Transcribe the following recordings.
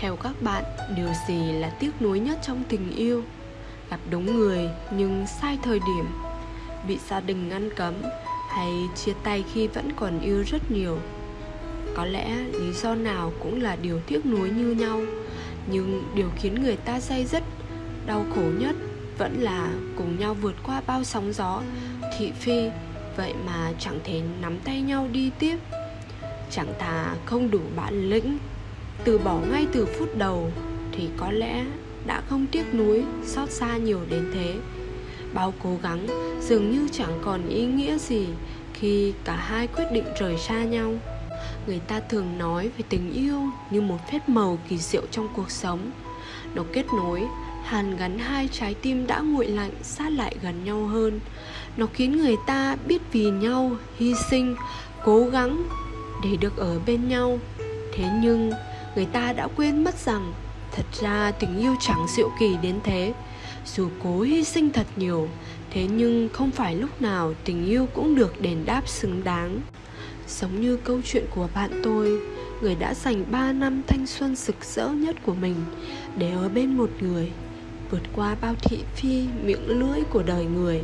Theo các bạn, điều gì là tiếc nuối nhất trong tình yêu? Gặp đúng người nhưng sai thời điểm Bị gia đình ngăn cấm Hay chia tay khi vẫn còn yêu rất nhiều Có lẽ lý do nào cũng là điều tiếc nuối như nhau Nhưng điều khiến người ta say dứt Đau khổ nhất vẫn là cùng nhau vượt qua bao sóng gió Thị phi Vậy mà chẳng thể nắm tay nhau đi tiếp Chẳng thà không đủ bản lĩnh từ bỏ ngay từ phút đầu thì có lẽ đã không tiếc nuối xót xa nhiều đến thế. Bao cố gắng, dường như chẳng còn ý nghĩa gì khi cả hai quyết định rời xa nhau. Người ta thường nói về tình yêu như một phép màu kỳ diệu trong cuộc sống. Nó kết nối, hàn gắn hai trái tim đã nguội lạnh sát lại gần nhau hơn. Nó khiến người ta biết vì nhau, hy sinh, cố gắng để được ở bên nhau. Thế nhưng người ta đã quên mất rằng thật ra tình yêu chẳng diệu kỳ đến thế. Dù cố hy sinh thật nhiều, thế nhưng không phải lúc nào tình yêu cũng được đền đáp xứng đáng. Giống như câu chuyện của bạn tôi, người đã dành 3 năm thanh xuân rực rỡ nhất của mình để ở bên một người, vượt qua bao thị phi miệng lưỡi của đời người.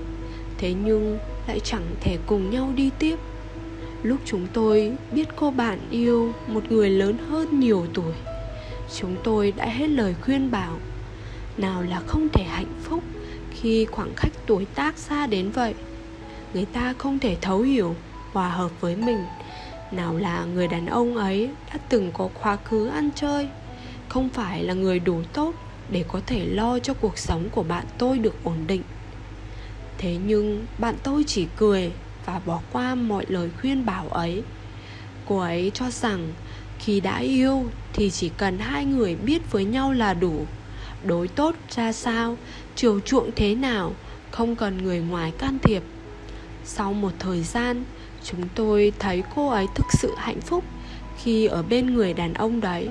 Thế nhưng lại chẳng thể cùng nhau đi tiếp lúc chúng tôi biết cô bạn yêu một người lớn hơn nhiều tuổi, chúng tôi đã hết lời khuyên bảo, nào là không thể hạnh phúc khi khoảng cách tuổi tác xa đến vậy. Người ta không thể thấu hiểu, hòa hợp với mình. Nào là người đàn ông ấy đã từng có quá khứ ăn chơi, không phải là người đủ tốt để có thể lo cho cuộc sống của bạn tôi được ổn định. Thế nhưng bạn tôi chỉ cười và bỏ qua mọi lời khuyên bảo ấy. Cô ấy cho rằng, khi đã yêu thì chỉ cần hai người biết với nhau là đủ. Đối tốt ra sao, chiều chuộng thế nào, không cần người ngoài can thiệp. Sau một thời gian, chúng tôi thấy cô ấy thực sự hạnh phúc khi ở bên người đàn ông đấy.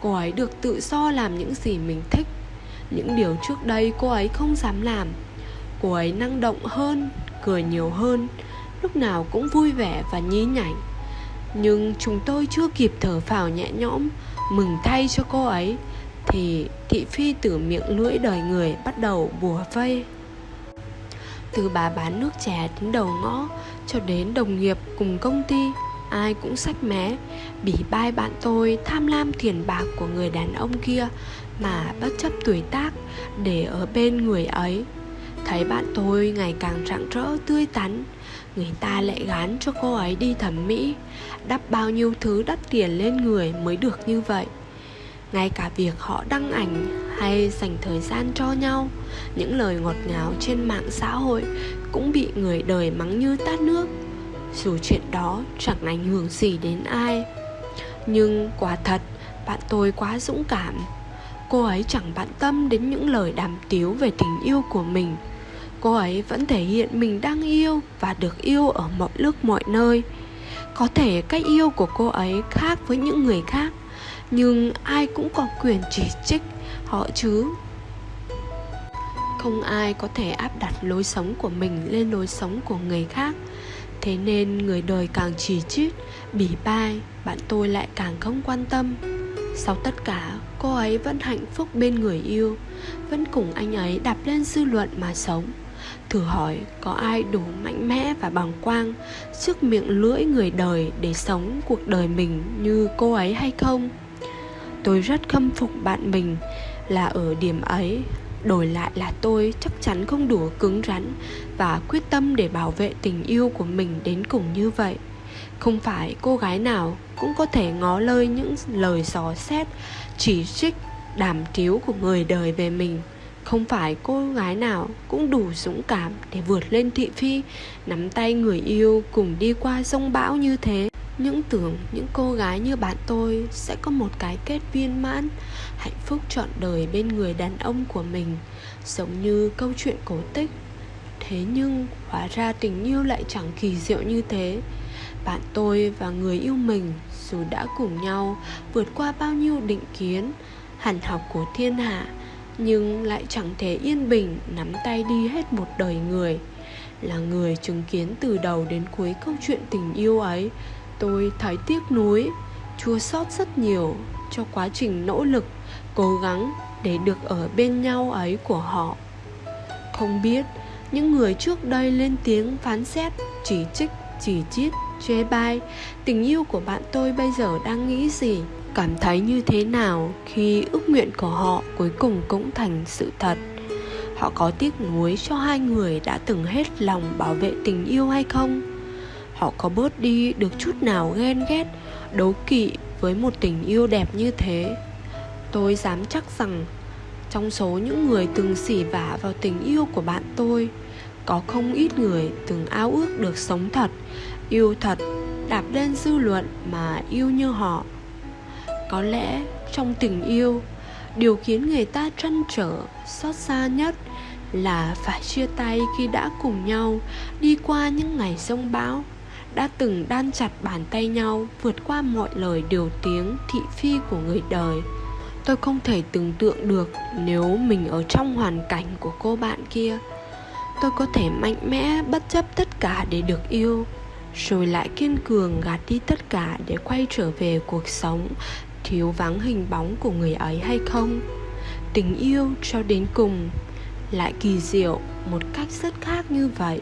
Cô ấy được tự do làm những gì mình thích. Những điều trước đây cô ấy không dám làm. Cô ấy năng động hơn, cười nhiều hơn lúc nào cũng vui vẻ và nhí nhảnh. Nhưng chúng tôi chưa kịp thở phào nhẹ nhõm, mừng thay cho cô ấy, thì thị phi từ miệng lưỡi đời người bắt đầu bùa vây. Từ bà bán nước chè đến đầu ngõ, cho đến đồng nghiệp cùng công ty, ai cũng sách mé bỉ bai bạn tôi tham lam tiền bạc của người đàn ông kia mà bất chấp tuổi tác để ở bên người ấy thấy bạn tôi ngày càng rạng rỡ, tươi tắn. Người ta lại gán cho cô ấy đi thẩm mỹ. Đắp bao nhiêu thứ đắt tiền lên người mới được như vậy? Ngay cả việc họ đăng ảnh hay dành thời gian cho nhau, những lời ngọt ngào trên mạng xã hội cũng bị người đời mắng như tát nước. Dù chuyện đó chẳng ảnh hưởng gì đến ai. Nhưng quả thật, bạn tôi quá dũng cảm. Cô ấy chẳng bận tâm đến những lời đàm tiếu về tình yêu của mình cô ấy vẫn thể hiện mình đang yêu và được yêu ở mọi lúc mọi nơi. Có thể cách yêu của cô ấy khác với những người khác, nhưng ai cũng có quyền chỉ trích họ chứ. Không ai có thể áp đặt lối sống của mình lên lối sống của người khác. Thế nên người đời càng chỉ trích bỉ bai, bạn tôi lại càng không quan tâm. Sau tất cả, cô ấy vẫn hạnh phúc bên người yêu, vẫn cùng anh ấy đạp lên dư luận mà sống. Thử hỏi có ai đủ mạnh mẽ và bằng quang Trước miệng lưỡi người đời để sống cuộc đời mình như cô ấy hay không? Tôi rất khâm phục bạn mình là ở điểm ấy. Đổi lại là tôi chắc chắn không đủ cứng rắn Và quyết tâm để bảo vệ tình yêu của mình đến cùng như vậy. Không phải cô gái nào cũng có thể ngó lơi những lời dò xét Chỉ trích, đàm tiếu của người đời về mình không phải cô gái nào cũng đủ dũng cảm để vượt lên thị phi, nắm tay người yêu cùng đi qua sông bão như thế. Những tưởng những cô gái như bạn tôi sẽ có một cái kết viên mãn, hạnh phúc trọn đời bên người đàn ông của mình, giống như câu chuyện cổ tích. Thế nhưng, hóa ra tình yêu lại chẳng kỳ diệu như thế. Bạn tôi và người yêu mình dù đã cùng nhau vượt qua bao nhiêu định kiến, hẳn học của thiên hạ nhưng lại chẳng thể yên bình nắm tay đi hết một đời người. Là người chứng kiến từ đầu đến cuối câu chuyện tình yêu ấy, tôi thấy tiếc nuối, chua xót rất nhiều cho quá trình nỗ lực, cố gắng để được ở bên nhau ấy của họ. Không biết những người trước đây lên tiếng phán xét, chỉ trích, chỉ chiết chê bai, tình yêu của bạn tôi bây giờ đang nghĩ gì? Cảm thấy như thế nào khi ước nguyện của họ cuối cùng cũng thành sự thật? Họ có tiếc nuối cho hai người đã từng hết lòng bảo vệ tình yêu hay không? Họ có bớt đi được chút nào ghen ghét đố kỵ với một tình yêu đẹp như thế? Tôi dám chắc rằng, trong số những người từng xỉ vả vào tình yêu của bạn tôi, có không ít người từng ao ước được sống thật, yêu thật, đạp lên dư luận mà yêu như họ có lẽ trong tình yêu, điều khiến người ta trăn trở, xót xa nhất là phải chia tay khi đã cùng nhau đi qua những ngày sông bão, đã từng đan chặt bàn tay nhau vượt qua mọi lời điều tiếng thị phi của người đời. Tôi không thể tưởng tượng được nếu mình ở trong hoàn cảnh của cô bạn kia, tôi có thể mạnh mẽ bất chấp tất cả để được yêu, rồi lại kiên cường gạt đi tất cả để quay trở về cuộc sống thiếu vắng hình bóng của người ấy hay không? Tình yêu cho đến cùng lại kỳ diệu một cách rất khác như vậy.